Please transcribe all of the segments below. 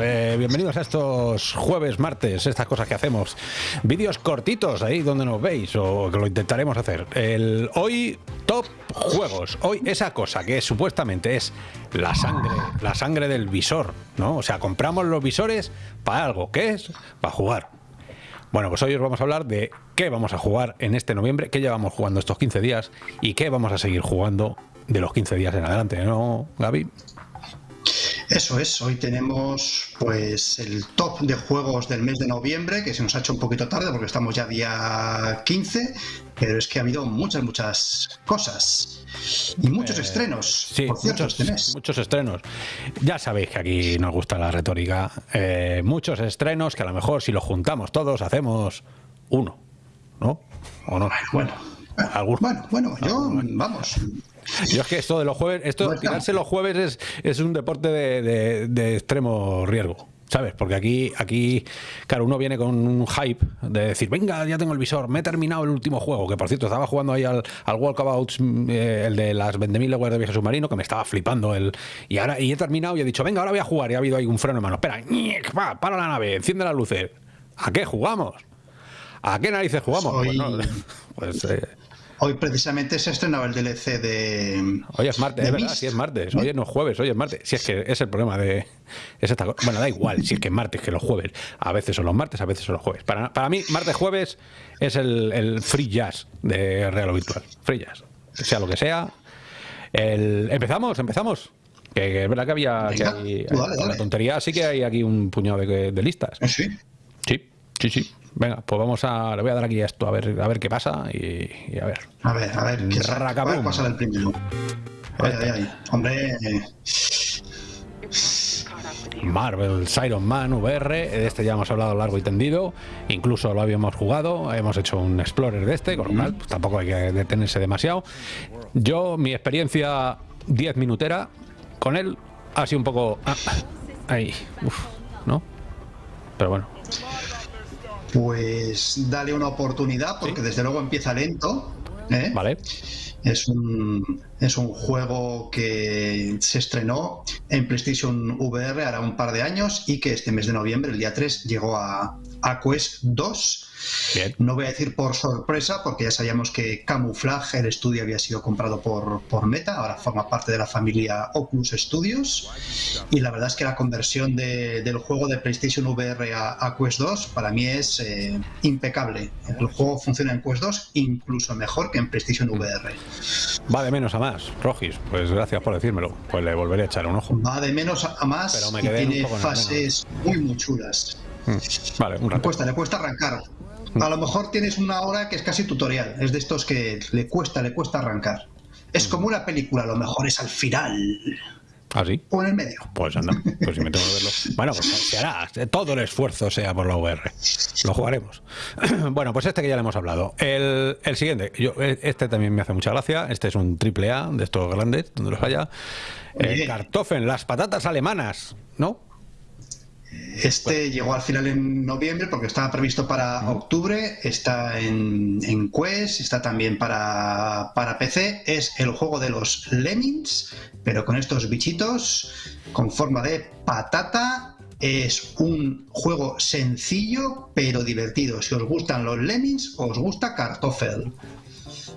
Eh, bienvenidos a estos jueves, martes, estas cosas que hacemos. Vídeos cortitos ahí donde nos veis, o que lo intentaremos hacer. El, hoy, top juegos. Hoy, esa cosa que supuestamente es la sangre, la sangre del visor, ¿no? O sea, compramos los visores para algo. ¿Qué es? Para jugar. Bueno, pues hoy os vamos a hablar de qué vamos a jugar en este noviembre, qué llevamos jugando estos 15 días y qué vamos a seguir jugando de los 15 días en adelante, ¿no, Gaby? Eso es, hoy tenemos pues el top de juegos del mes de noviembre, que se nos ha hecho un poquito tarde porque estamos ya día 15, pero es que ha habido muchas, muchas cosas. Y muchos eh, estrenos, sí, por cierto, muchos, este muchos estrenos. Ya sabéis que aquí nos gusta la retórica. Eh, muchos estrenos que a lo mejor si los juntamos todos hacemos uno, ¿no? ¿O no? Bueno, bueno, bueno, yo, vamos, yo es que esto de los jueves, esto de tirarse los jueves es, es un deporte de, extremo riesgo. ¿Sabes? Porque aquí, aquí, claro, uno viene con un hype de decir, venga, ya tengo el visor, me he terminado el último juego, que por cierto estaba jugando ahí al, al Walkabouts, eh, el de las 20.000 leguas de viaje submarino, que me estaba flipando. El, y ahora y he terminado y he dicho, venga, ahora voy a jugar. Y ha habido ahí un freno en mano. Espera, va, para la nave, enciende las luces. ¿A qué jugamos? ¿A qué narices jugamos? Pues, no, pues eh, Hoy precisamente se estrenaba el DLC de. Hoy es martes, es verdad, si es martes. Hoy no es jueves, hoy es martes. Si es que es el problema de. bueno, da igual, si es que es martes que los jueves. A veces son los martes, a veces son los jueves. Para, para mí, martes, jueves es el, free jazz de Real o Virtual. Free jazz. Sea lo que sea. El, empezamos, empezamos. Que, es verdad que había. que La tontería sí que hay aquí un puñado de, de listas. Sí. Sí, sí, sí. Venga, pues vamos a. Le voy a dar aquí esto, a ver, a ver qué pasa y, a ver. A ver, a ver, ¿qué pasa el primero? Ay, ay, ay. Hombre. Marvel Iron Man VR, de este ya hemos hablado largo y tendido, incluso lo habíamos jugado, hemos hecho un Explorer de este, con lo cual pues, tampoco hay que detenerse demasiado. Yo, mi experiencia 10 minutera con él ha sido un poco... Ah, ahí, uf, ¿no? Pero bueno, pues dale una oportunidad, porque desde luego empieza lento. ¿eh? Vale. Es un, es un juego que se estrenó en PlayStation VR hará un par de años y que este mes de noviembre, el día 3, llegó a, a Quest 2 no voy a decir por sorpresa, porque ya sabíamos que Camouflage, el estudio, había sido comprado por, por Meta, ahora forma parte de la familia Oculus Studios. Y la verdad es que la conversión del juego de PlayStation VR a, Quest 2 para mí es eh, impecable. El juego funciona en Quest 2 incluso mejor que en PlayStation VR. Va de menos a más, Rogis. Pues gracias por decírmelo. Pues le volveré a echar un ojo. Va de menos a más Pero y tiene fases muy, muy chulas. Mm, vale, un rato. Le cuesta, le cuesta arrancar. A lo mejor tienes una hora que es casi tutorial, es de estos que le cuesta, le cuesta arrancar. Es como una película, a lo mejor es al final. ¿Ah, sí? O en el medio. Pues anda, pues si me tengo que verlo. Bueno, pues se hará, todo el esfuerzo sea por la VR. Lo jugaremos. Bueno, pues este que ya le hemos hablado. El, siguiente, yo, este también me hace mucha gracia. Este es un triple A de estos grandes, donde los haya. El Kartoffeln, las patatas alemanas, ¿no? Este llegó al final en noviembre porque estaba previsto para octubre, está en, Quest, está también para, para, PC. Es el juego de los Lemmings, pero con estos bichitos con forma de patata. Es un juego sencillo pero divertido. Si os gustan los Lemmings, os gusta Kartoffel.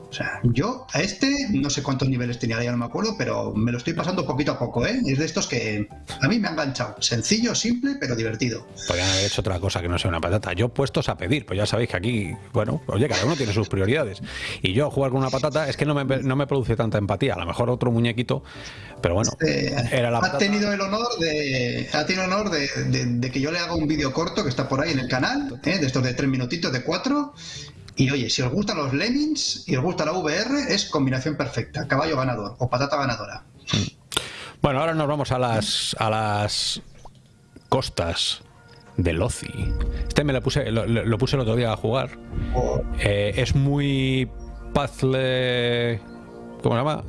O sea, yo a este no sé cuántos niveles tenía, ya no me acuerdo, pero me lo estoy pasando poquito a poco, ¿eh? Es de estos que a mí me ha enganchado. Sencillo, simple, pero divertido. Podrían haber hecho otra cosa que no sea una patata. Yo puestos a pedir, pues ya sabéis que aquí, bueno, oye, cada uno tiene sus prioridades. Y yo jugar con una patata es que no me, no me produce tanta empatía. A lo mejor otro muñequito, pero bueno, este, era la ha tenido el honor de ha tenido el honor de, que yo le haga un vídeo corto que está por ahí en el canal, ¿eh? de estos de tres minutitos, de cuatro, y oye, si os gustan los Lemmings y os gusta la VR, es combinación perfecta. Caballo ganador o patata ganadora. Bueno, ahora nos vamos a las, a las costas de Lozi. Este me lo puse, lo, puse el otro día a jugar. Oh. Eh, es muy puzzle... ¿Cómo se llama?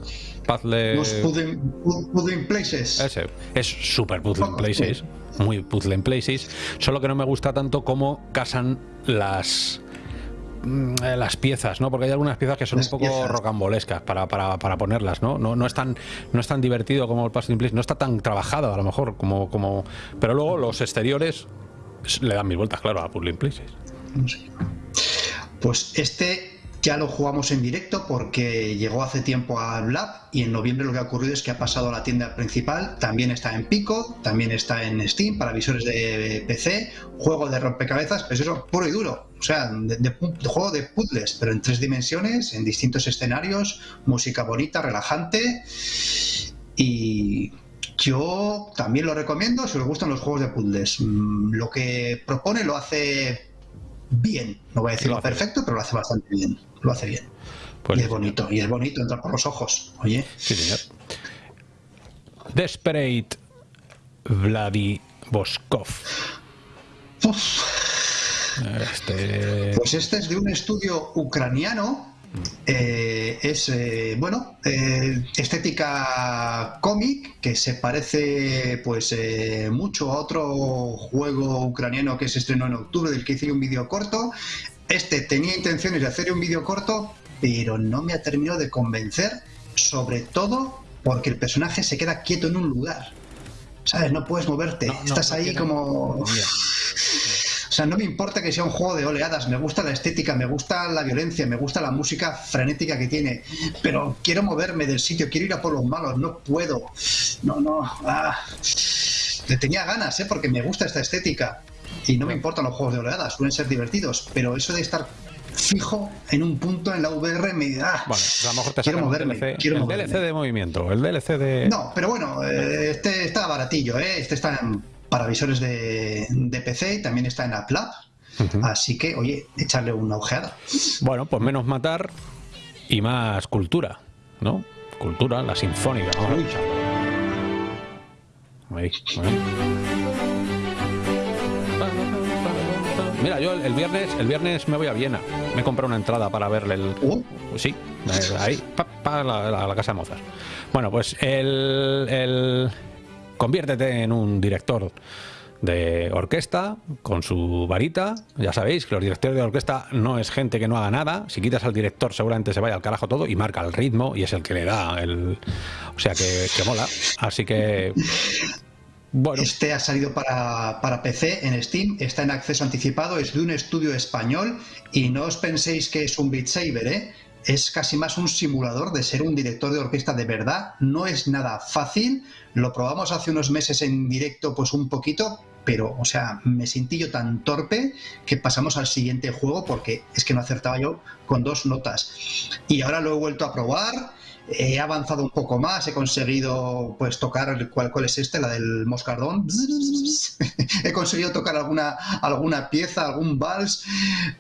Puzzle... Los puzzle, places. Ese. Es super puzzle places. Muy puzzle places. Solo que no me gusta tanto cómo casan las las piezas, ¿no? Porque hay algunas piezas que son un poco rocambolescas para, para, para, ponerlas, ¿no? ¿no? No es tan no es tan divertido como el Passing Place, no está tan trabajado a lo mejor como como pero luego los exteriores le dan mil vueltas, claro, a Puzzling Places. Pues este ya lo jugamos en directo porque llegó hace tiempo al Lab y en noviembre lo que ha ocurrido es que ha pasado a la tienda principal, también está en Pico, también está en Steam para visores de PC, juego de rompecabezas, pues eso, puro y duro, o sea, juego de puzzles, pero en tres dimensiones, en distintos escenarios, música bonita, relajante. Y yo también lo recomiendo si os gustan los juegos de puzzles. Mm, lo que propone lo hace bien. No voy a decirlo perfecto, pero lo hace bastante bien. Lo hace bien. Pues y es bonito, y es bonito, entra por los ojos. Oye. Sí, señor. Desperate Vladivostok. Este... Pues este es de un estudio ucraniano eh, es, eh, bueno, eh, estética cómic que se parece pues mucho a otro juego ucraniano que se estrenó en octubre, del que hice un vídeo corto. Este tenía intenciones de hacer un vídeo corto, pero no me ha terminado de convencer, sobre todo porque el personaje se queda quieto en un lugar. ¿Sabes? No puedes moverte. Estás ahí como... O sea, no me importa que sea un juego de oleadas, me gusta la estética, me gusta la violencia, me gusta la música frenética que tiene, pero quiero moverme del sitio, quiero ir a por los malos, no puedo. No, no. Ah. Le tenía ganas, ¿eh? porque me gusta esta estética. Y no me importan los juegos de oleadas, suelen ser divertidos, pero eso de estar fijo en un punto en la VR me da. Bueno, a lo mejor te quiero moverme, el, DLC, quiero el DLC de movimiento, el DLC de. No, pero bueno, eh, este está baratillo, ¿eh? este está en para visores de, PC y también está en App Así que, oye, echarle una ojeada. Bueno, pues menos matar y más cultura, ¿no? Cultura, la sinfónica. Vamos a Ahí, Mira, yo el viernes, el viernes me voy a Viena. Me he comprado una entrada para verle el. Uh. Sí, ahí, para la, la, casa de Mozart. Bueno, pues el, el conviértete en un director de orquesta con su varita. Ya sabéis que los directores de orquesta no es gente que no haga nada. Si quitas al director, seguramente se vaya al carajo todo y marca el ritmo y es el que le da el. O sea que, mola. Así que. Bueno. Este ha salido para, para, PC en Steam, está en acceso anticipado, es de un estudio español y no os penséis que es un Beat Saber, ¿eh? Es casi más un simulador de ser un director de orquesta de verdad. No es nada fácil. Lo probamos hace unos meses en directo, pues un poquito, pero, o sea, me sentí yo tan torpe que pasamos al siguiente juego porque es que no acertaba yo con dos notas. Y ahora lo he vuelto a probar he avanzado un poco más, he conseguido pues tocar, ¿cuál, cuál es este? La del moscardón. he conseguido tocar alguna, alguna pieza, algún vals,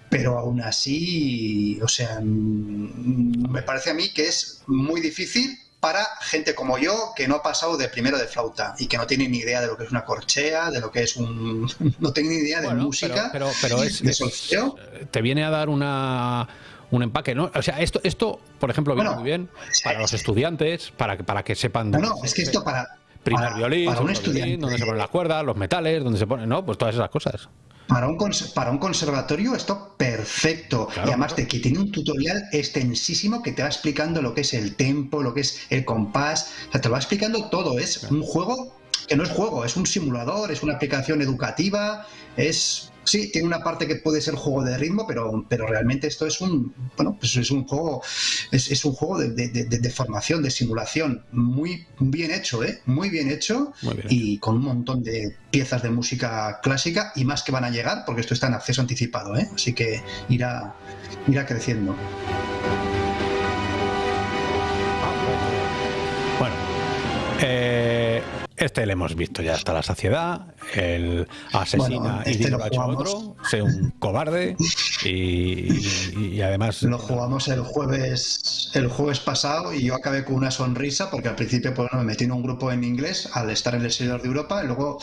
pero aún así, o sea, mm, me parece a mí que es muy difícil para gente como yo que no ha pasado de primero de flauta y que no tiene ni idea de lo que es una corchea, de lo que es un... no tiene ni idea de música, pero, pero, es, te viene a dar una un empaque, ¿no? O sea, esto, esto por ejemplo, viene muy bien para los estudiantes, para que, para que sepan... No, es que esto para... Primer violín, para un estudiante, donde se ponen las cuerdas, los metales, donde se ponen, ¿no? Pues todas esas cosas. Para un, para un conservatorio esto perfecto. y además de que tiene un tutorial extensísimo que te va explicando lo que es el tempo, lo que es el compás. O sea, te va explicando todo. Es un juego que no es juego, es un simulador, es una aplicación educativa, es sí, tiene una parte que puede ser juego de ritmo, pero, pero realmente esto es un, bueno, pues es un juego, es, un juego de, formación, de simulación, muy bien hecho, ¿eh? Muy bien hecho y con un montón de piezas de música clásica y más que van a llegar, porque esto está en acceso anticipado, ¿eh? Así que irá, irá creciendo. Bueno, eh, este le hemos visto ya hasta la saciedad. El asesina y este lo ha otro. Sea un cobarde. Y, además. Lo jugamos el jueves el jueves pasado y yo acabé con una sonrisa porque al principio pues, me metí en un grupo en inglés al estar en el servidor de Europa y luego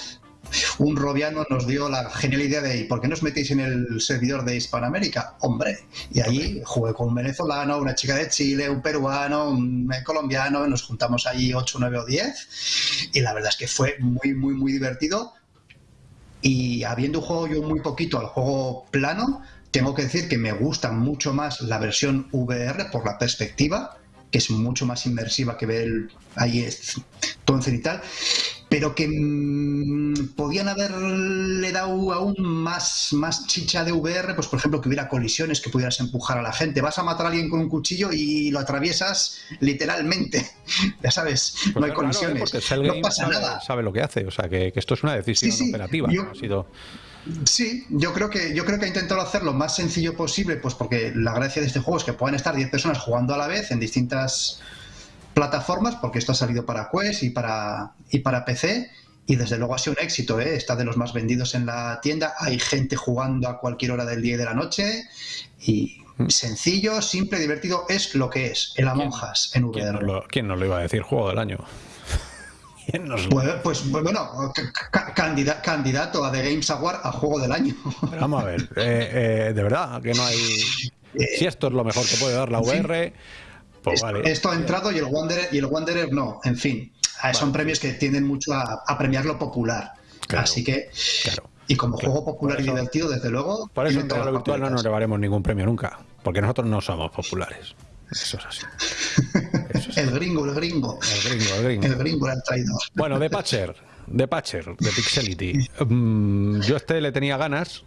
un robiano nos dio la genial idea de ¿por qué no os metéis en el servidor de Hispanoamérica? Hombre, y allí jugué con un venezolano, una chica de Chile, un peruano, un colombiano, nos juntamos allí 8, 9 o 10 y la verdad es que fue muy, muy, muy divertido y habiendo jugado yo muy poquito al juego plano, tengo que decir que me gusta mucho más la versión VR por la perspectiva, que es mucho más inmersiva que ver ahí es, todo en cenital, pero que mm, podían haberle dado aún más, más chicha de VR, pues por ejemplo que hubiera colisiones, que pudieras empujar a la gente. Vas a matar a alguien con un cuchillo y lo atraviesas literalmente. ya sabes, no pues hay colisiones. no pasa nada. Sabe lo que hace, o sea que, esto es una decisión operativa. ha sido... Sí, yo creo que yo creo que ha intentado hacer lo más sencillo posible, pues porque la gracia de este juego es que puedan estar 10 personas jugando a la vez en distintas plataformas, porque esto ha salido para Quest y para, y para PC, y desde luego ha sido un éxito, ¿eh? está de los más vendidos en la tienda, hay gente jugando a cualquier hora del día y de la noche, y mm. sencillo, simple, divertido, es lo que es, el Among Us en VR. ¿Quién nos lo, iba a decir? Juego del año. Pues, pues, bueno, candidato a The Games Award a Juego del Año. vamos a ver, eh, eh, de verdad, que no hay... Si esto es lo mejor que puede dar la VR... Pues esto ha entrado y el Wanderer, y el Wanderer no. En fin, son premios que tienden mucho a, premiar lo popular. Así que. Y como juego popular y divertido, desde luego. Por eso en lo virtual no nos llevaremos ningún premio nunca. Porque nosotros no somos populares. Eso es así. el gringo, el gringo. El gringo, el gringo. El gringo el traidor. Bueno, de Patcher. De Patcher, de Pixelity. Mm, yo este le tenía ganas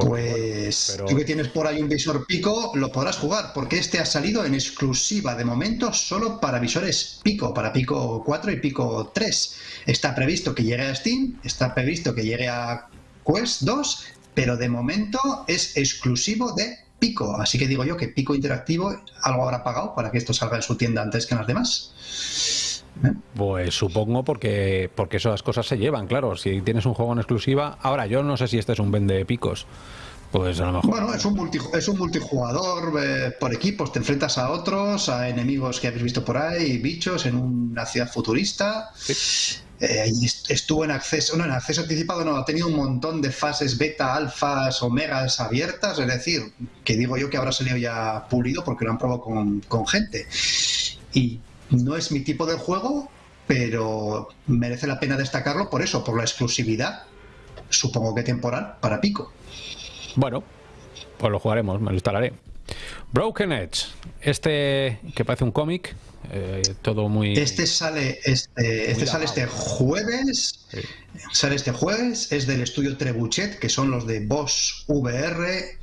pues tú que tienes por ahí un visor Pico, lo podrás jugar, porque este ha salido en exclusiva de momento solo para visores Pico, para Pico 4 y Pico 3. Está previsto que llegue a Steam, está previsto que llegue a Quest 2, pero de momento es exclusivo de Pico. Así que digo yo que Pico Interactivo algo habrá pagado para que esto salga en su tienda antes que en las demás. Pues supongo porque, porque esas cosas se llevan, claro. Si tienes un juego en exclusiva. Ahora, yo no sé si este es un vende picos. Pues a lo mejor. Bueno, es un, es un multijugador eh, por equipos. Te enfrentas a otros, a enemigos que habéis visto por ahí, bichos en una ciudad futurista. Eh, estuvo en acceso, no, en acceso anticipado no, ha tenido un montón de fases beta, alfas, omegas abiertas, es decir, que digo yo que habrá salido ya pulido porque lo han probado con, con gente. Y no es mi tipo de juego, pero merece la pena destacarlo por eso, por la exclusividad, supongo que temporal, para Pico. Bueno, pues lo jugaremos, me lo instalaré. Broken Edge, este que parece un cómic, eh, todo muy... Este sale este, este sale este jueves, sale este jueves, es del estudio Trebuchet, que son los de Boss VR,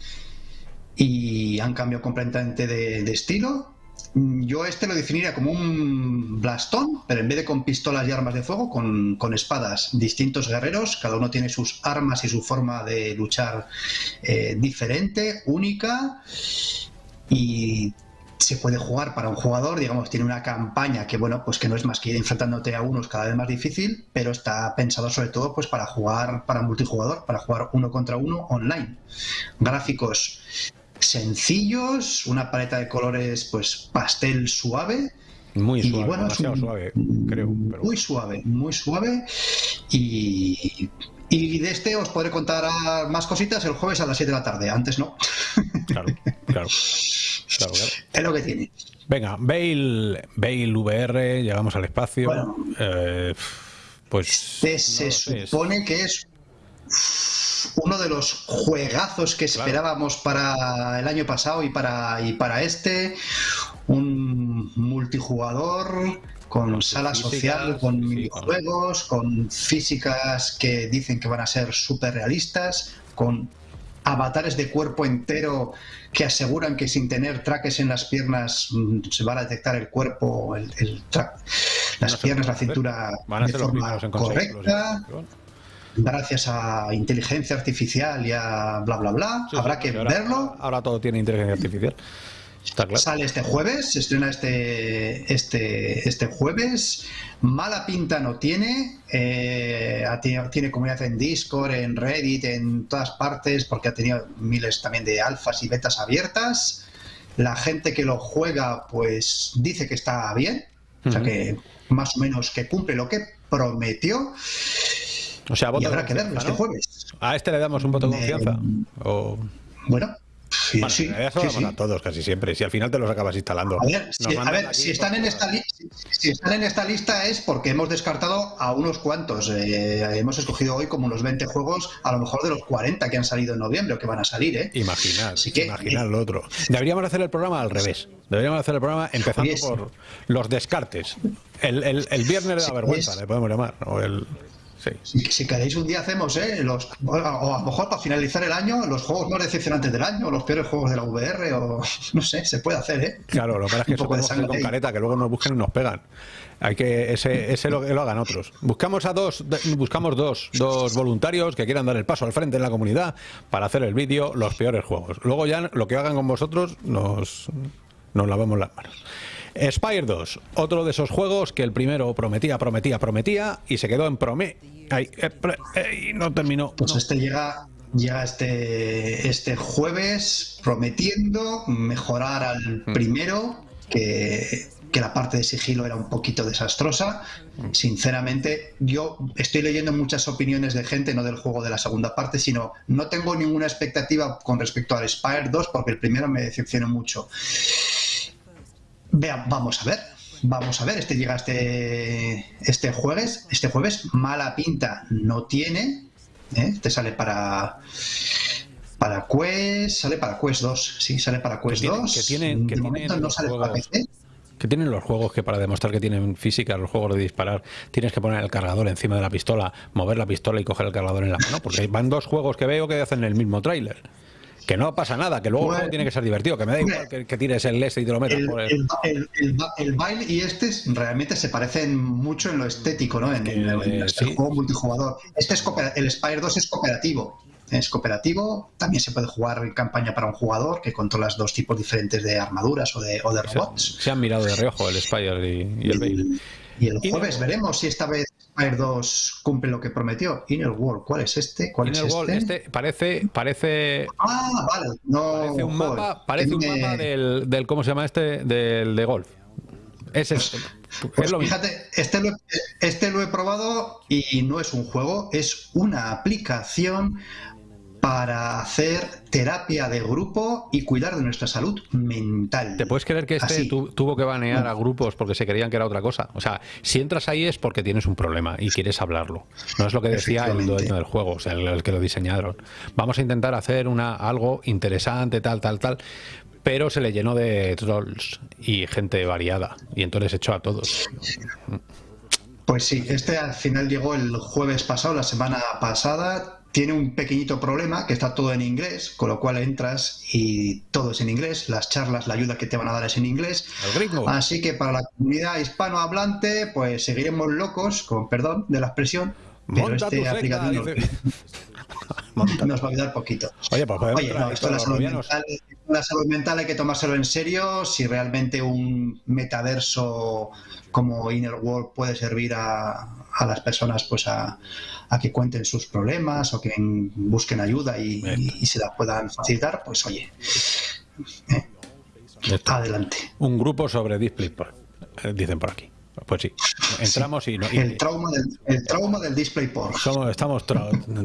y han cambiado completamente de estilo, yo este lo definiría como un blastón, pero en vez de con pistolas y armas de fuego, con, espadas. Distintos guerreros, cada uno tiene sus armas y su forma de luchar eh, diferente, única. Y se puede jugar para un jugador, digamos, tiene una campaña que, bueno, pues que no es más que ir enfrentándote a unos cada vez más difícil, pero está pensado sobre todo pues para jugar para multijugador, para jugar uno contra uno online. Gráficos sencillos, una paleta de colores pues pastel suave. Muy suave, bueno, suave, creo. Muy suave, muy suave. Y, y de este os podré contar más cositas el jueves a las 7 de la tarde, antes no. Claro, claro. Es lo que tiene. Venga, Bale, Bale VR, llegamos al espacio. Eh, pues. Este se supone que es uno de los juegazos que esperábamos para el año pasado y para, y para este. Un multijugador con sala social, con minijuegos, con físicas que dicen que van a ser súper realistas, con avatares de cuerpo entero que aseguran que sin tener traques en las piernas mm, se va a detectar el cuerpo, el, las piernas, la cintura de forma correcta gracias a inteligencia artificial y a bla bla bla. Habrá que verlo. Ahora todo tiene inteligencia artificial. Sale este jueves, se estrena este, este, este jueves. Mala pinta no tiene. Eh, tiene comunidad en Discord, en Reddit, en todas partes, porque ha tenido miles también de alfas y betas abiertas. La gente que lo juega, pues dice que está bien. O sea que más o menos que cumple lo que prometió. O sea, y habrá que verlo este jueves. ¿A este le damos un voto de confianza? O... Bueno, Sí, sí, a todos casi siempre. Si al final te los acabas instalando. A ver, si, están en esta lista, si están en esta lista es porque hemos descartado a unos cuantos. Eh, hemos escogido hoy como unos 20 juegos, a lo mejor de los 40 que han salido en noviembre o que van a salir. ¿eh? Imaginar, imaginar lo otro. Deberíamos hacer el programa al revés. Deberíamos hacer el programa empezando por los descartes. El, el, viernes de la vergüenza, le podemos llamar. O el... Si, queréis un día hacemos, ¿eh? Los, o a lo mejor para finalizar el año, los juegos más decepcionantes del año, los peores juegos de la VR, o no sé, se puede hacer, ¿eh? Claro, lo que es que eso podemos hacer con careta, que luego nos busquen y nos pegan. Hay que ese, ese lo, lo hagan otros. Buscamos a dos, buscamos dos, dos voluntarios que quieran dar el paso al frente en la comunidad para hacer el vídeo los peores juegos. Luego ya lo que hagan con vosotros nos, nos lavamos las manos. Spire 2, otro de esos juegos que el primero prometía, prometía, prometía y se quedó en prome Ay, eh, eh, y no terminó. Pues este llega, llega este, este jueves prometiendo mejorar al mm. primero, que, que la parte de sigilo era un poquito desastrosa. Mm. Sinceramente, yo estoy leyendo muchas opiniones de gente, no del juego de la segunda parte, sino no tengo ninguna expectativa con respecto al Spire 2 porque el primero me decepcionó mucho. Vean, vamos a ver. Vamos a ver, este llega este, este jueves. Este jueves mala pinta no tiene. ¿eh? Este sale para para Quest, sale para Quest 2. Sí, sale para Quest 2. Que tienen, que momento no sale para PC. Que tienen los juegos que para demostrar que tienen física, los juegos de disparar, tienes que poner el cargador encima de la pistola, mover la pistola y coger el cargador en la mano. Porque van dos juegos que veo que hacen el mismo tráiler que no pasa nada, que luego tiene que ser divertido, que me da igual que, tires el este y te lo metas el, por el... El, baile y este realmente se parecen mucho en lo estético, ¿no? En, el, juego multijugador. Este es el Spire 2 es cooperativo. Es cooperativo, también se puede jugar en campaña para un jugador que controlas dos tipos diferentes de armaduras o de, o de robots. Se, han mirado de reojo el Spire y, el Bail. Y el jueves veremos si esta vez Fire 2 cumple lo que prometió. Inner World, ¿cuál es este? ¿Cuál Inner es World, este? parece, parece. Ah, vale. No, parece un mapa, parece un mapa del, del, ¿cómo se llama este? Del de golf. Es este. Pues fíjate, este lo, este lo he probado y no es un juego, es una aplicación para hacer terapia de grupo y cuidar de nuestra salud mental. ¿Te puedes creer que este tuvo que banear a grupos porque se creían que era otra cosa? O sea, si entras ahí es porque tienes un problema y quieres hablarlo. No es lo que decía el dueño del juego, o sea, el, que lo diseñaron. Vamos a intentar hacer una algo interesante, tal, tal, tal, pero se le llenó de trolls y gente variada y entonces echó a todos. Pues sí, este al final llegó el jueves pasado, la semana pasada, tiene un pequeñito problema que está todo en inglés, con lo cual entras y todo es en inglés, las charlas, la ayuda que te van a dar es en inglés. Así que para la comunidad hispanohablante, pues seguiremos locos, con perdón de la expresión, pero este aplicativo nos va a ayudar poquito. Oye, pues Oye no, esto la salud, mental, la salud mental hay que tomárselo en serio. Si realmente un metaverso como Inner World puede servir a, a las personas pues a, que cuenten sus problemas o que busquen ayuda y, se la puedan facilitar, pues oye, eh, adelante. Un grupo sobre DisplayPort, eh, dicen por aquí. Pues sí, entramos y... el, trauma del, el trauma del DisplayPort. Somos, estamos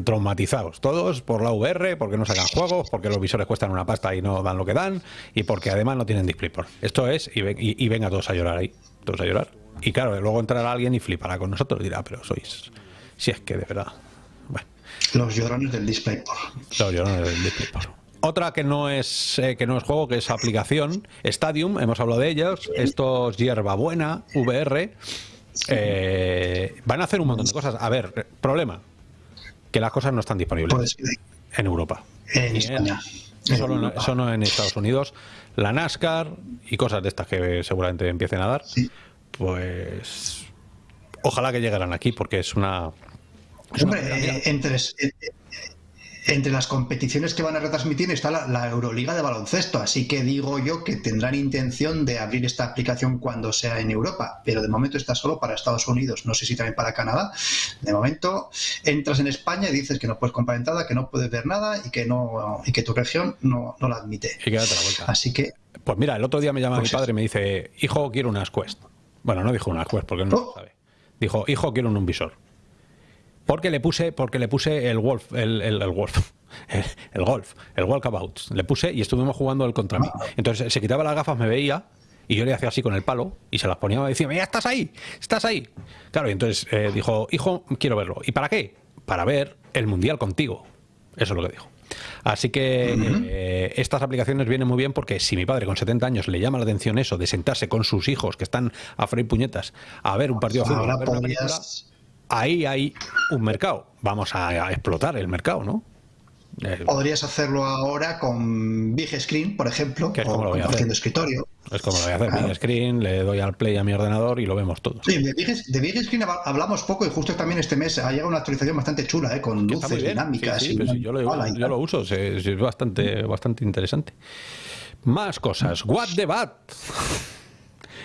traumatizados todos por la VR, porque no sacan juegos, porque los visores cuestan una pasta y no dan lo que dan, y porque además no tienen DisplayPort. Esto es, y, y venga todos a llorar ahí, todos a llorar. Y claro, luego entrará alguien y flipará con nosotros. Dirá, pero sois. Si es que de verdad. Bueno. Los llorones del DisplayPort. Los llorones del DisplayPort. Otra que no es eh, que no es juego, que es aplicación, Stadium, hemos hablado de ellos. Estos Buena, VR. Eh, van a hacer un montón de cosas. A ver, problema. Que las cosas no están disponibles pues, en Europa. En España. Solo, solo, en Estados Unidos. La NASCAR y cosas de estas que seguramente empiecen a dar. Sí pues ojalá que llegaran aquí porque es una... Hombre, eh, entre, eh, entre las competiciones que van a retransmitir está la, Euroliga de baloncesto, así que digo yo que tendrán intención de abrir esta aplicación cuando sea en Europa, pero de momento está solo para Estados Unidos, no sé si también para Canadá. De momento entras en España y dices que no puedes comprar entrada, que no puedes ver nada y que no y que tu región no, la admite. Y la vuelta. Así que pues mira, el otro día me llama mi pues padre y me dice, hijo, quiero unas Quest. Bueno, no dijo una Quest porque no lo oh. sabe. Dijo, hijo, quiero un visor. Porque le puse, porque le puse el Wolf, el, el, el Wolf, el, Golf, el Walkabout. Le puse y estuvimos jugando el contra mí. Entonces se quitaba las gafas, me veía Y yo le hacía así con el palo y se las ponía y decía, ya estás ahí, estás ahí. Claro, y entonces eh, dijo, hijo, quiero verlo. ¿Y para qué? Para ver el Mundial contigo. Eso es lo que dijo. Así que eh, estas aplicaciones vienen muy bien porque si mi padre con 70 años le llama la atención eso de sentarse con sus hijos que están a freír puñetas a ver un partido de fútbol, ahí hay un mercado. Vamos a explotar el mercado, ¿no? Eh, Podrías hacerlo ahora con Big Screen, por ejemplo, que es como lo voy a hacer. escritorio. Es como lo voy a hacer, Big Screen, le doy al play a mi ordenador y lo vemos todo. Sí, de Big, Screen hablamos poco y justo también este mes ha llegado una actualización bastante chula, ¿eh? con luces dinámicas. Sí, sí, yo, lo, uso, es, bastante, bastante interesante. Más cosas. What the Bat.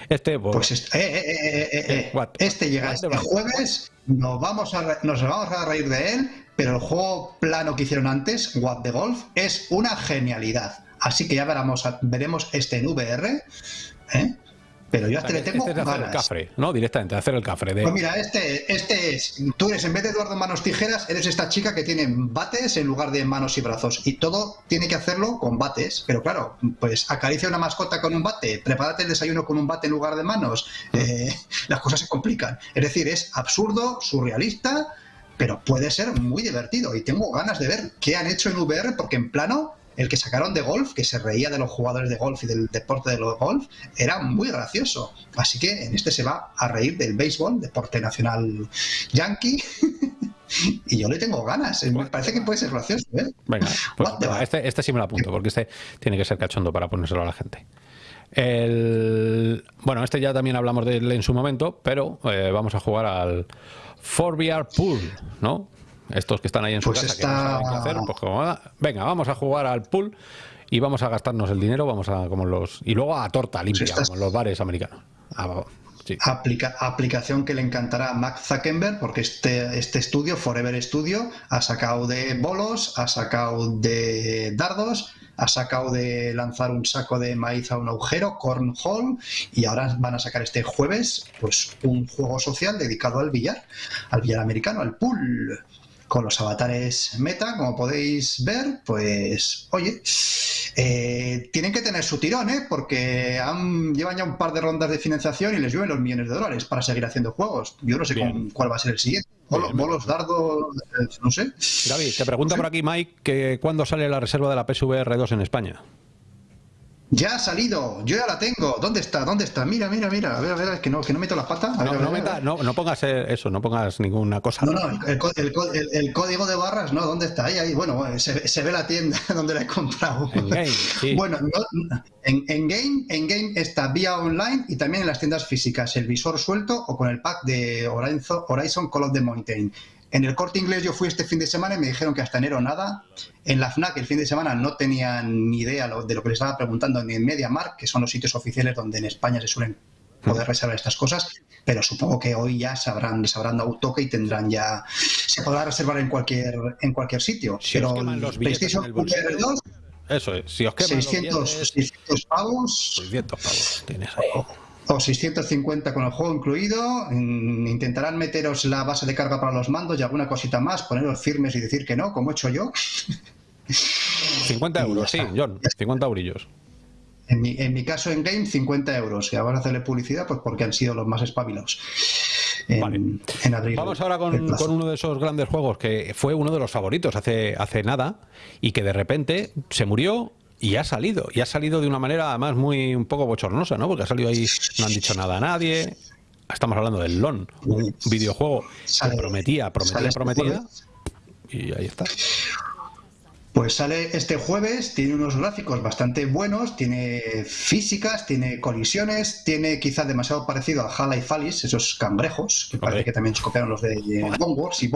Este, pues, pues este, eh, eh, eh, este llega este jueves, nos vamos, a, nos vamos a reír de él pero el juego plano que hicieron antes, What the Golf, es una genialidad. Así que ya veremos, veremos este en VR. ¿eh? Pero yo a este le tengo este hacer el cafre, ¿no? Directamente, hacer el cafre. De... Pues mira, este, este es. Tú eres, en vez de Eduardo Manos Tijeras, eres esta chica que tiene bates en lugar de manos y brazos. Y todo tiene que hacerlo con bates. Pero claro, pues acaricia una mascota con un bate, prepárate el desayuno con un bate en lugar de manos. Eh, las cosas se complican. Es decir, es absurdo, surrealista pero puede ser muy divertido y tengo ganas de ver qué han hecho en VR porque en plano el que sacaron de golf, que se reía de los jugadores de golf y del deporte de los golf, era muy gracioso. Así que en este se va a reír del béisbol, deporte nacional yankee. y yo le tengo ganas. Me parece que puede ser gracioso. ¿eh? Venga, pues, este, este, sí me lo apunto, porque este tiene que ser cachondo para ponérselo a la gente. El, bueno, este ya también hablamos de él en su momento, pero eh, vamos a jugar al 4VR Pool, ¿no? Estos que están ahí en su pues casa que no saben qué hacer, pues como, venga, vamos a jugar al pool y vamos a gastarnos el dinero, vamos a como los y luego a torta limpia, como en los bares americanos. Ah, aplicación que le encantará a Max Zuckerberg porque este, este estudio, Forever Studio, ha sacado de bolos, ha sacado de dardos, ha sacado de lanzar un saco de maíz a un agujero, Cornhole, y ahora van a sacar este jueves pues un juego social dedicado al billar, al billar americano, al pool con los avatares meta, como podéis ver, pues, oye, eh, tienen que tener su tirón, ¿eh? Porque han, llevan ya un par de rondas de financiación y les llueven los millones de dólares para seguir haciendo juegos. Yo no sé cuál va a ser el siguiente. Bolos, dardos, eh, no sé. Gaby, te pregunta por aquí Mike que cuándo sale la reserva de la PSVR 2 en España. Ya ha salido, yo ya la tengo. ¿Dónde está? ¿Dónde está? Mira, mira, mira. A ver, a ver, es que no, que no meto las patas. no, no, pongas eso, no pongas ninguna cosa. No, no, el, código de barras, no, ¿dónde está? Ahí, ahí. Bueno, se, ve la tienda donde la he comprado. En game, sí. Bueno, en, en, game, en game está vía online y también en las tiendas físicas, el visor suelto o con el pack de Horizon, Horizon Call of the Mountain. En el corte inglés yo fui este fin de semana y me dijeron que hasta enero nada. En la FNAC el fin de semana no tenían ni idea de lo que les estaba preguntando ni en MediaMark, que son los sitios oficiales donde en España se suelen poder reservar estas cosas, pero supongo que hoy ya sabrán, les habrán dado toque y tendrán ya se podrá reservar en cualquier en cualquier sitio. pero los PlayStation VR 2 eso es, si os queman 600, los 600 pavos. 600 pavos tienes ahí o 650 con el juego incluido. Intentarán meteros la base de carga para los mandos y alguna cosita más, poneros firmes y decir que no, como he hecho yo. 50 euros, sí, John, 50 eurillos. En mi, en mi, caso en game, 50 euros. Y ahora a hacerle publicidad, pues porque han sido los más espabilados. En, abril, Vamos ahora con, con, uno de esos grandes juegos que fue uno de los favoritos hace, hace nada y que de repente se murió y ha salido, y ha salido de una manera además muy un poco bochornosa, ¿no? Porque ha salido ahí, no han dicho nada a nadie. Estamos hablando del LON, un videojuego que prometía, prometía, prometía, y ahí está. Pues sale este jueves, tiene unos gráficos bastante buenos, tiene físicas, tiene colisiones, tiene quizás demasiado parecido a Hala y Falis, esos cangrejos, que parece que también se copiaron los de Bone Wars y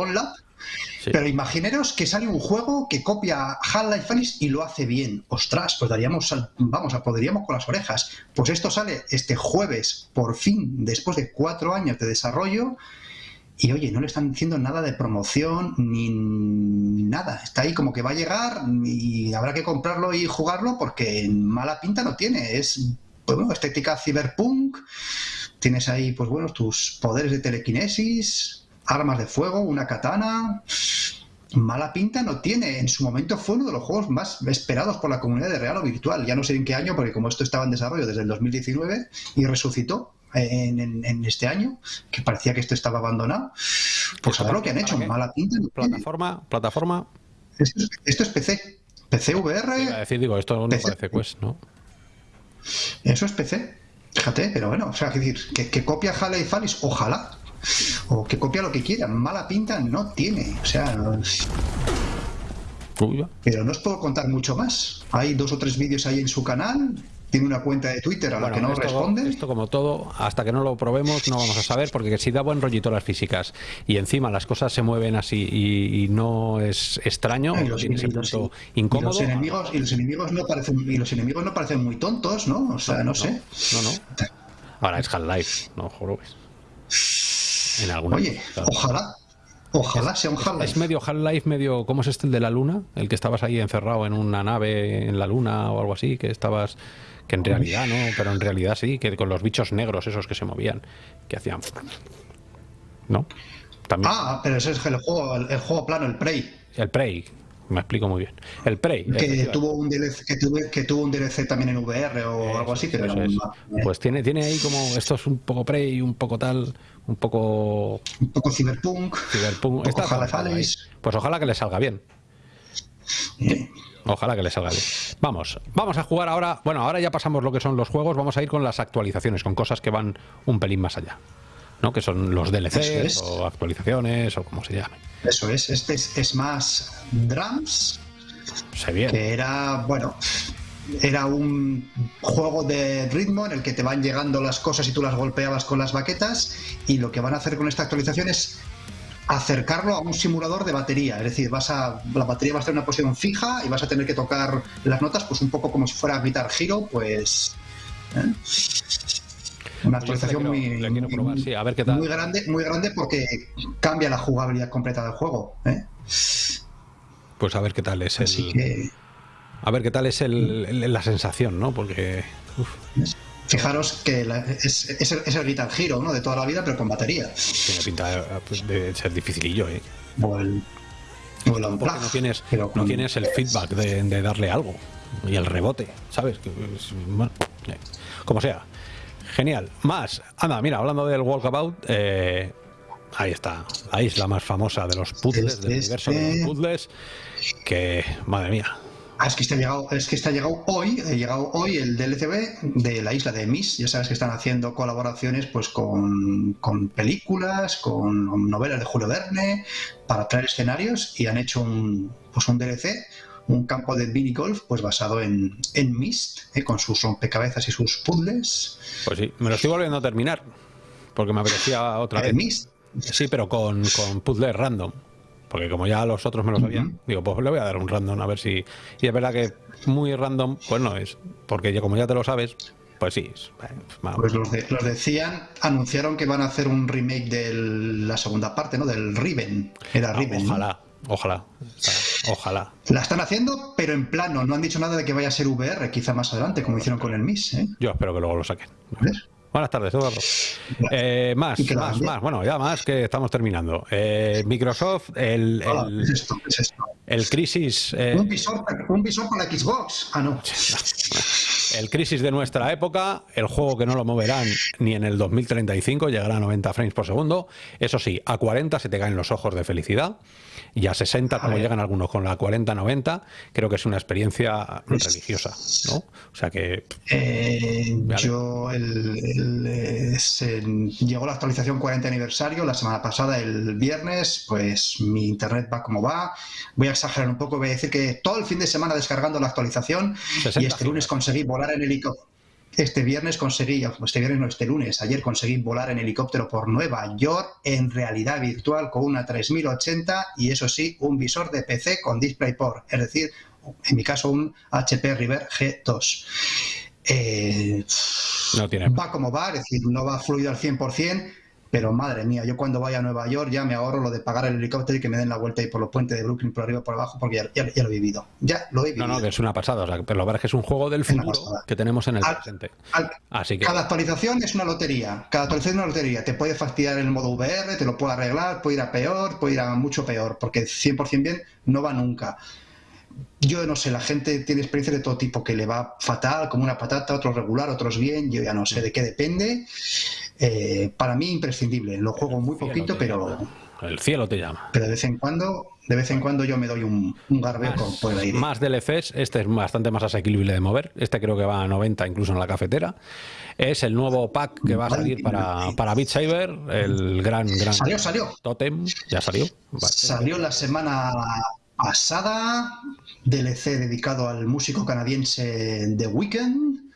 Pero imaginaros que sale un juego que copia Half-Life Alyx y lo hace bien. Ostras, pues daríamos, vamos, podríamos con las orejas. Pues esto sale este jueves, por fin, después de cuatro años de desarrollo. Y oye, no le están diciendo nada de promoción ni nada. Está ahí como que va a llegar y habrá que comprarlo y jugarlo porque mala pinta no tiene. Es, pues bueno, estética cyberpunk. Tienes ahí, pues bueno, tus poderes de telequinesis, armas de fuego, una katana. mala pinta no tiene. En su momento fue uno de los juegos más esperados por la comunidad de real o virtual. Ya no sé en qué año, porque como esto estaba en desarrollo desde el 2019 y resucitó en, este año, que parecía que esto estaba abandonado, pues ahora lo que han hecho, mala pinta. plataforma, plataforma. Esto es, PC. PC VR. decir, digo, esto no parece Quest, ¿no? Eso es PC. Fíjate, pero bueno, o sea, decir, que, que copia Halo y Falis, ojalá. O que copia lo que quiera. Mala pinta no tiene. O sea. Pero no os puedo contar mucho más. Hay dos o tres vídeos ahí en su canal tiene una cuenta de Twitter a la que no responde. Esto como todo, hasta que no lo probemos no vamos a saber, porque si da buen rollito las físicas y encima las cosas se mueven así y, no es extraño, y los, enemigos, incómodo. Y los enemigos, y los enemigos no parecen y los enemigos no parecen muy tontos, ¿no? O sea, no, sé. No, no. Ahora es Half-Life, no jorobes. En Oye, ojalá. Ojalá sea un Half-Life. Es medio Half-Life, medio. ¿Cómo es este el de la luna? El que estabas ahí encerrado en una nave en la luna o algo así, que estabas que en realidad no, pero en realidad sí, que con los bichos negros esos que se movían, que hacían... ¿No? También. Ah, pero ese es el juego, el, juego plano, el Prey. El Prey, me explico muy bien. El Prey. Que tuvo, un DLC, que, tuvo un DLC también en VR o algo así. Pues tiene, tiene ahí como, esto es un poco Prey, un poco tal, un poco... Un poco Cyberpunk. Cyberpunk. Pues ojalá que le salga bien. Ojalá que le salga bien. Vamos, vamos a jugar ahora. Bueno, ahora ya pasamos lo que son los juegos. Vamos a ir con las actualizaciones, con cosas que van un pelín más allá. ¿no? Que son los DLCs o actualizaciones o como se llame. Eso es. Este es, más Drums. Se. Que era, bueno, era un juego de ritmo en el que te van llegando las cosas y tú las golpeabas con las baquetas y lo que van a hacer con esta actualización es acercarlo a un simulador de batería. Es decir, vas a, la batería va a estar en una posición fija y vas a tener que tocar las notas, pues un poco como si fuera Guitar Hero, pues. ¿eh? Una actualización muy, grande, muy grande porque cambia la jugabilidad completa del juego. ¿eh? Pues a ver qué tal es el. A ver qué tal es el, la sensación, ¿no? Porque. Fijaros que es, es, el, Guitar Hero, ¿no? De toda la vida, pero con batería. Tiene pinta pues, de, ser dificilillo, ¿eh? O el, o no tienes, no tienes el feedback de, darle algo. Y el rebote, ¿sabes? Bueno, eh, como sea. Genial. Más. Anda, mira, hablando del Walkabout, eh, ahí está. La isla más famosa de los puzzles, del universo de los puzzles. Que, madre mía, Ah, es que está llegado, es que está llegado hoy, ha llegado hoy el DLCB de la isla de Miss. Ya sabes que están haciendo colaboraciones pues con, películas, con novelas de Julio Verne, para traer escenarios y han hecho un, pues un DLC, un campo de mini golf pues basado en, en Mist, eh, con sus rompecabezas y sus puzzles. Pues sí, me lo estoy volviendo a terminar, porque me apetecía otra vez. Mist? Sí, pero con, con puzzles random. Porque como ya los otros me lo sabían, digo, pues le voy a dar un random a ver si... Y es verdad que muy random, pues no es. Porque como ya te lo sabes, pues sí. Pues los, decían, anunciaron que van a hacer un remake de la segunda parte, ¿no? Del Riven. Era ah, Riven. Ojalá, ojalá. Ojalá. La están haciendo, pero en plano. No han dicho nada de que vaya a ser VR, quizá más adelante, como hicieron con el MIS. ¿eh? Yo espero que luego lo saquen. Buenas tardes, Eduardo. Eh, más, más, más. Bueno, ya más que estamos terminando. Eh, Microsoft, el, el, el Crisis. Eh, un, visor, un visor para Xbox. Ah, no. El Crisis de nuestra época, el juego que no lo moverán ni en el 2035, llegará a 90 frames por segundo. Eso sí, a 40 se te caen los ojos de felicidad y a 60 como llegan algunos con la 40-90 creo que es una experiencia religiosa ¿no? o sea que eh, yo el, llegó la actualización 40 aniversario la semana pasada el viernes pues mi internet va como va voy a exagerar un poco voy a decir que todo el fin de semana descargando la actualización y este lunes conseguí volar en helicóptero este viernes conseguí, este viernes no, este lunes, ayer conseguí volar en helicóptero por Nueva York en realidad virtual con una 3080 y eso sí, un visor de PC con DisplayPort, es decir, en mi caso un HP River G2. Eh, no tiene. Va como va, es decir, no va fluido al 100%, pero madre mía, yo cuando vaya a Nueva York ya me ahorro lo de pagar el helicóptero y que me den la vuelta ahí por los puentes de Brooklyn, por arriba, por abajo, porque ya, lo he vivido. Ya lo he vivido. No, no, que es una pasada. pero lo verdad es que es un juego del futuro que tenemos en el presente. Así que... Cada actualización es una lotería. Cada actualización es una lotería. Te puede fastidiar el modo VR, te lo puede arreglar, puede ir a peor, puede ir a mucho peor, porque 100% bien no va nunca yo no sé, la gente tiene experiencias de todo tipo, que le va fatal, como una patata, otros regular, otros bien, yo ya no sé de qué depende. Eh, para mí imprescindible, lo juego muy poquito, pero... El cielo te llama. Pero de vez en cuando, de vez en cuando yo me doy un, un garbeo por el aire. Más DLCs, este es bastante más asequible de mover, este creo que va a 90 incluso en la cafetera. Es el nuevo pack que va a salir para, para Beat Saber, el gran, gran... Salió, salió. Totem, ya salió. Salió la semana pasada, DLC dedicado al músico canadiense The Weeknd,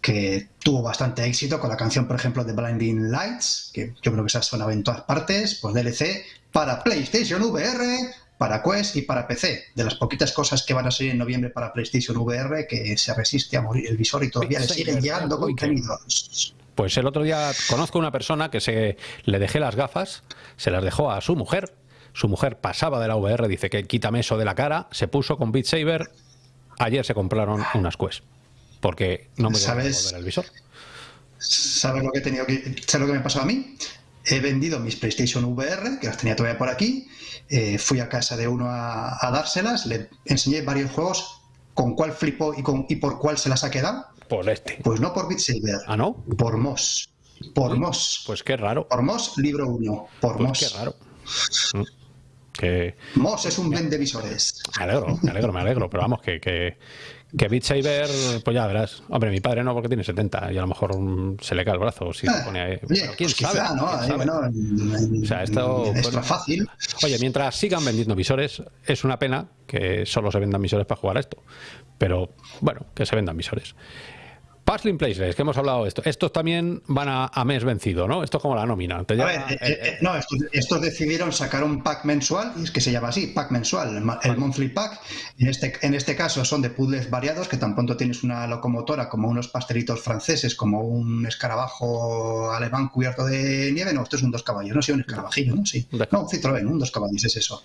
que tuvo bastante éxito con la canción, por ejemplo, de Blinding Lights, que yo creo que se ha sonado en todas partes, pues DLC para PlayStation VR, para Quest y para PC. De las poquitas cosas que van a salir en noviembre para PlayStation VR, que se resiste a morir el visor y todavía le siguen llegando contenidos. Pues el otro día conozco una persona que se le dejé las gafas, se las dejó a su mujer. Su mujer pasaba de la VR, dice que quítame eso de la cara, se puso con Beat Saber, ayer se compraron unas Quest, porque no me ¿Sabes, ver el visor. ¿Sabes lo que he tenido que, ¿sabes lo que me pasó a mí? He vendido mis PlayStation VR, que las tenía todavía por aquí, eh, fui a casa de uno a, dárselas, le enseñé varios juegos, con cuál flipó y, con, y por cuál se las ha quedado. Por este. Pues no por Beat Saber. ¿Ah, no? Por Moss. Por Moss. Pues qué raro. Por Moss, libro 1. Por pues Moss. Qué raro. Mm. Que... Moss es un blend de visores. Me alegro, me alegro, me alegro, pero vamos, que, que, que Beat Saber, pues ya verás. Hombre, mi padre no, porque tiene 70 y a lo mejor se le cae el brazo si se ah, pone ahí. quién pues sabe. o sea, esto. Es fácil. Oye, mientras sigan vendiendo visores, es una pena que solo se vendan visores para jugar a esto. Pero bueno, que se vendan visores. Puzzling Places, que hemos hablado de esto. Estos también van a, mes vencido, ¿no? Esto es como la nómina. a ver, eh, eh, no, estos, decidieron sacar un pack mensual, y es que se llama así, pack mensual, el, monthly pack. En este, en este caso son de puzzles variados, que tan pronto tienes una locomotora como unos pastelitos franceses, como un escarabajo alemán cubierto de nieve. No, esto es un dos caballos, no sé, un escarabajillo, ¿no? Sí. No, un Citroën, un dos caballos, es eso.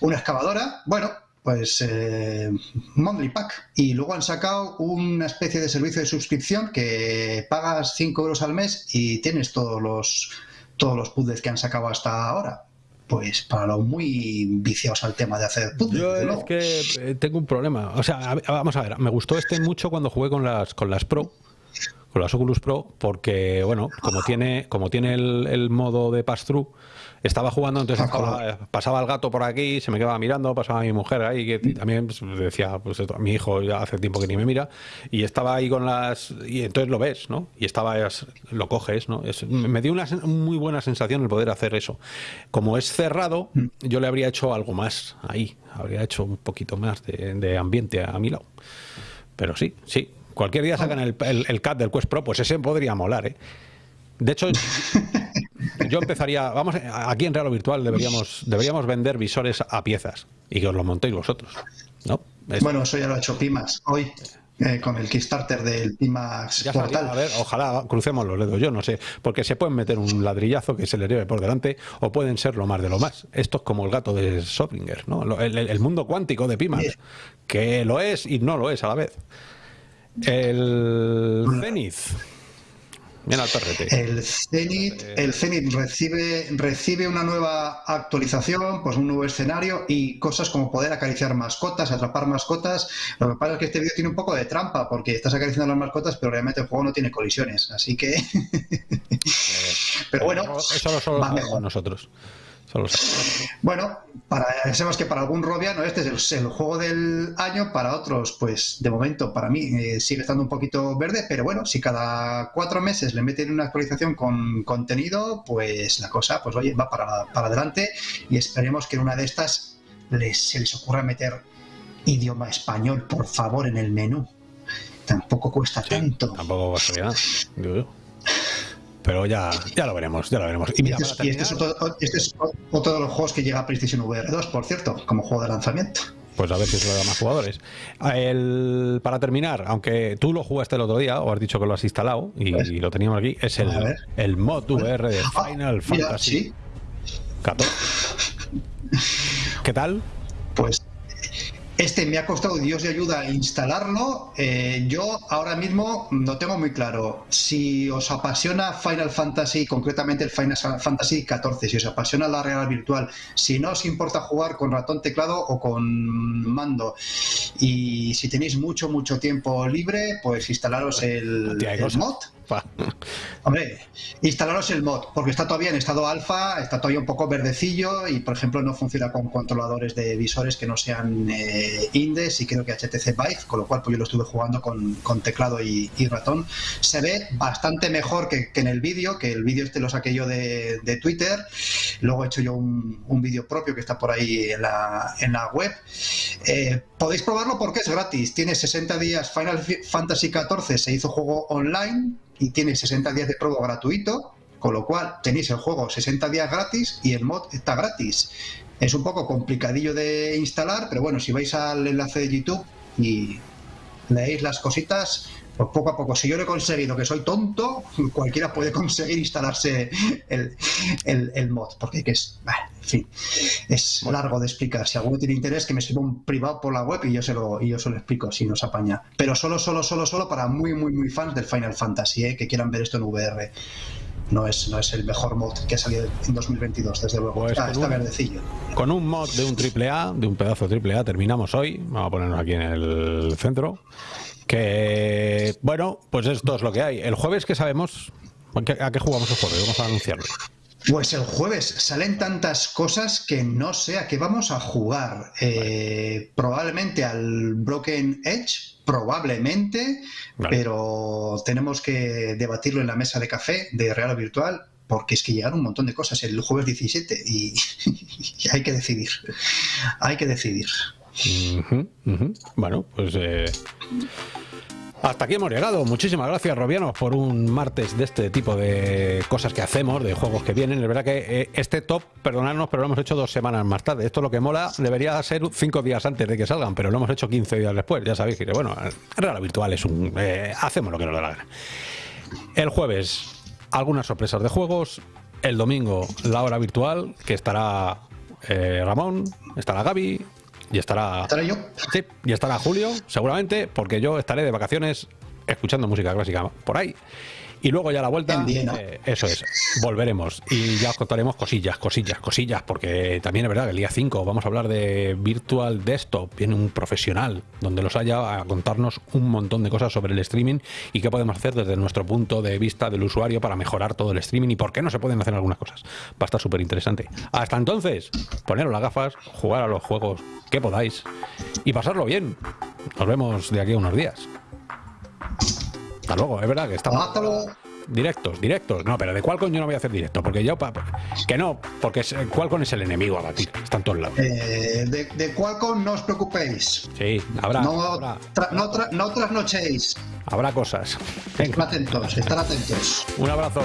Una excavadora, bueno, pues eh, Monthly Pack. Y luego han sacado una especie de servicio de suscripción que pagas 5 euros al mes y tienes todos los, todos los puzzles que han sacado hasta ahora. Pues para los muy viciados al tema de hacer puzzles. Yo es que eh, tengo un problema. O sea, vamos a ver, me gustó este mucho cuando jugué con las, con las Pro con las Oculus Pro porque bueno como tiene como tiene el, el modo de pass through estaba jugando, entonces pasaba el gato por aquí, se me quedaba mirando, pasaba mi mujer ahí, que también pues, decía, pues mi hijo ya hace tiempo que ni me mira, y estaba ahí con las... y entonces lo ves, ¿no? Y estaba, lo coges, ¿no? me dio una muy buena sensación el poder hacer eso. Como es cerrado, mm. yo le habría hecho algo más ahí, habría hecho un poquito más de, ambiente a mi lado. Pero sí, sí, cualquier día sacan el, el, el CAT del Quest Pro, pues ese podría molar, ¿eh? De hecho, yo empezaría, vamos, aquí en Real Virtual deberíamos, deberíamos vender visores a piezas y que os lo montéis vosotros, ¿no? Bueno, eso ya lo ha hecho Pimax hoy. Eh, con el Kickstarter del Pimax Portal. a ver, ojalá crucemos los dedos, yo no sé, porque se pueden meter un ladrillazo que se le lleve por delante o pueden ser lo más de lo más. Esto es como el gato de Schrödinger, ¿no? El, mundo cuántico de Pimax, que lo es y no lo es a la vez. El Zenith el Zenith, el Zenith recibe, recibe una nueva actualización, pues un nuevo escenario y cosas como poder acariciar mascotas, atrapar mascotas. Lo que pasa es que este vídeo tiene un poco de trampa porque estás acariciando las mascotas, pero realmente el juego no tiene colisiones. Así que. pero bueno, eso lo solo nosotros. Bueno, para, sabemos que para algún robiano este es el, juego del año, para otros, pues de momento para mí eh, sigue estando un poquito verde, pero bueno, si cada cuatro meses le meten una actualización con contenido, pues la cosa, pues oye, va para, para adelante y esperemos que en una de estas les, se les ocurra meter idioma español, por favor, en el menú. Tampoco cuesta tanto. Tampoco cuesta nada. Pero ya, ya lo veremos, ya lo veremos. Y, mira, este, es, otro, este, es, otro, de los juegos que llega a PlayStation VR 2, por cierto, como juego de lanzamiento. Pues a ver si se lo da más jugadores. El, para terminar, aunque tú lo jugaste el otro día, o has dicho que lo has instalado y, Pues, lo teníamos aquí, es el, el mod VR de Ah, Final mira, Fantasy sí. 14. ¿Qué tal? Este me ha costado Dios de ayuda instalarlo. Eh, yo ahora mismo no tengo muy claro si os apasiona Final Fantasy, concretamente el Final Fantasy XIV, si os apasiona la realidad virtual, si no os importa jugar con ratón teclado o con mando. Y si tenéis mucho, mucho tiempo libre, pues instalaros el, el mod. Hombre, instalaros el mod, porque está todavía en estado alfa, está todavía un poco verdecillo y, por ejemplo, no funciona con controladores de visores que no sean eh, Indes y creo que HTC Vive, con lo cual pues yo lo estuve jugando con, teclado y, ratón. Se ve bastante mejor que, en el vídeo, que el vídeo este lo saqué yo de, Twitter. Luego he hecho yo un, vídeo propio que está por ahí en la, en la web. Eh, podéis probarlo porque es gratis. Tiene 60 días Final Fantasy XIV, se hizo juego online y tiene 60 días de prueba gratuito, con lo cual tenéis el juego 60 días gratis y el mod está gratis. Es un poco complicadillo de instalar, pero bueno, si vais al enlace de YouTube y leéis las cositas, pues poco a poco. Si yo lo he conseguido, que soy tonto, cualquiera puede conseguir instalarse el, el- el mod, porque que es, bah, en fin, es largo de explicar. Si alguno tiene interés, que me escriba un privado por la web y yo se lo, y yo se lo explico si nos apaña. Pero solo, solo, solo, solo para muy, muy, muy fans del Final Fantasy, ¿eh? que quieran ver esto en VR. No es, no es el mejor mod que ha salido en 2022, desde luego. Pues está, un- verdecillo. Con un mod de un triple A, de un pedazo de triple A, terminamos hoy. Vamos a ponernos aquí en el centro. Que, bueno, pues esto es lo que hay. El jueves, ¿qué sabemos? ¿A qué, jugamos el jueves? Vamos a anunciarlo. Pues el jueves salen tantas cosas que no sé a qué vamos a jugar. Eh, probablemente al Broken Edge, probablemente, Vale. pero tenemos que debatirlo en la mesa de café de Real o Virtual. Porque es que llegaron un montón de cosas el jueves 17 y, y hay que decidir. Hay que decidir. Bueno, pues eh, hasta aquí hemos llegado. Muchísimas gracias, Robianos, por un martes de este tipo de cosas que hacemos, de juegos que vienen. Es verdad que eh, este top, perdonadnos, pero lo hemos hecho dos semanas más tarde. Esto lo que mola debería ser cinco días antes de que salgan, pero lo hemos hecho 15 días después. Ya sabéis que, bueno, Real Virtual es un. eh, hacemos lo que nos da la gana. El jueves, algunas sorpresas de juegos. El domingo, la hora virtual, que estará Ramón, estará Gaby y estará. ¿Estaré yo? Sí, y estará Julio, seguramente, porque yo estaré de vacaciones escuchando música clásica por ahí. Y luego ya a la vuelta, eh, eso es, volveremos y ya os contaremos cosillas, cosillas, cosillas, porque también es verdad que el día 5 vamos a hablar de Virtual Desktop, viene un profesional donde los haya a contarnos un montón de cosas sobre el streaming y qué podemos hacer desde nuestro punto de vista del usuario para mejorar todo el streaming y por qué no se pueden hacer algunas cosas. Va a estar súper interesante. Hasta entonces, poneros las gafas, jugar a los juegos que podáis y pasarlo bien. Nos vemos de aquí a unos días. Hasta luego, es verdad que estamos Hasta luego. directos, directos. No, pero de Qualcomm yo no voy a hacer directo, porque yo que no, porque es- Qualcomm es el enemigo a batir, está en todos lados. Eh, de, de Qualcomm no os preocupéis. Sí, habrá, No, habrá, tra- no, tra- no trasnochéis. habrá cosas. Venga, atentos, están atentos. un abrazo.